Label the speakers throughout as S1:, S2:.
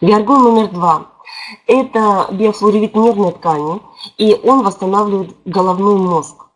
S1: Виаргон номер два – это биофлоревит нервной ткани, и он восстанавливает головной мозг.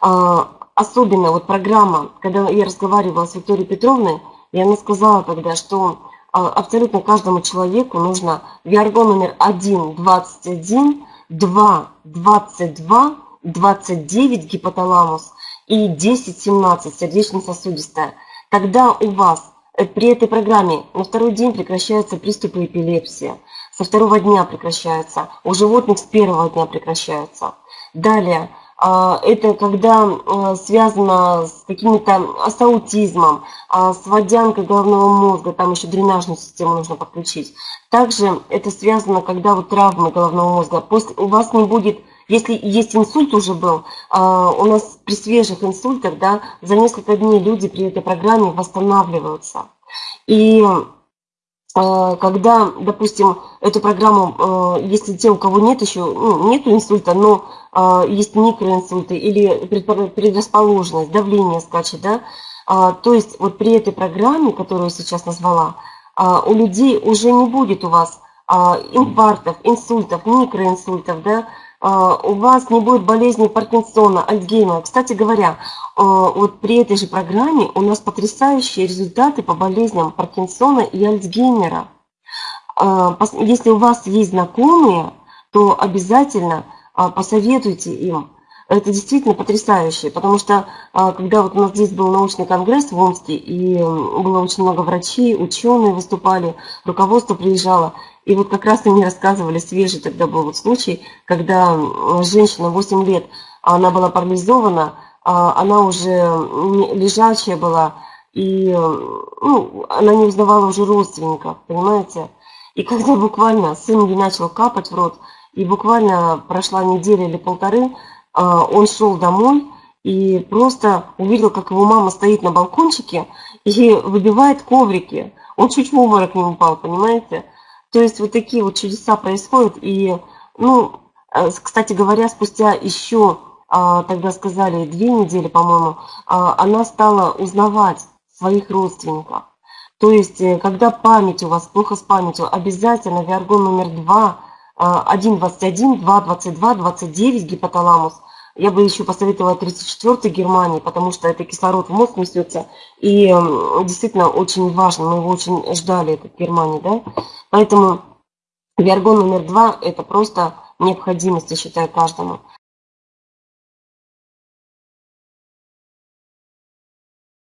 S1: А, особенно вот программа, когда я разговаривала с Викторией Петровной, и она сказала тогда, что а, абсолютно каждому человеку нужно виаргон номер 1, 21, 2, 22, 29 гипоталамус и 10, 17 сердечно-сосудистая. Тогда у вас при этой программе на второй день прекращаются приступы эпилепсии, со второго дня прекращаются, у животных с первого дня прекращаются. Далее, а, это когда а, связано с каким-то с аутизмом, а, с водянкой головного мозга, там еще дренажную систему нужно подключить. Также это связано, когда вот травмы головного мозга. После, у вас не будет, если есть инсульт уже был, у нас при свежих инсультах, да, за несколько дней люди при этой программе восстанавливаются. И а, когда, допустим, эту программу, э, если те, у кого нет еще, ну, нет инсульта, но а, есть микроинсульты или предрасположенность, давление скачет, да, а, то есть вот при этой программе, которую я сейчас назвала, у людей уже не будет у вас инфарктов, инсультов, микроинсультов, да, а, у вас не будет болезни Паркинсона, Альцгеймера. Кстати говоря, а, вот при этой же программе у нас потрясающие результаты по болезням Паркинсона и Альцгеймера. А, если у вас есть знакомые, то обязательно посоветуйте им. Это действительно потрясающе, потому что когда вот у нас здесь был научный конгресс в Омске, и было очень много врачей, ученые выступали, руководство приезжало, и вот как раз они рассказывали, свежий тогда был вот случай, когда женщина 8 лет, она была парализована, а она уже лежачая была, и ну, она не узнавала уже родственников, понимаете? И когда буквально сын ей начал капать в рот, и буквально прошла неделя или полторы, а, он шел домой и просто увидел, как его мама стоит на балкончике и выбивает коврики. Он чуть в обморок не упал, понимаете? То есть вот такие вот чудеса происходят. И, ну, э, кстати говоря, спустя еще, а, тогда сказали, две недели, по-моему, а, она стала узнавать своих родственников. То есть, э, когда память у вас плохо с памятью, обязательно виаргон номер 2, 1,21, 2,22, 29 гипоталамус – я бы еще посоветовала 34-й Германии, потому что это кислород в мозг несется. И действительно очень важно, мы его очень ждали, этот Германии, да. Поэтому виаргон номер два – это просто необходимость, я считаю, каждому.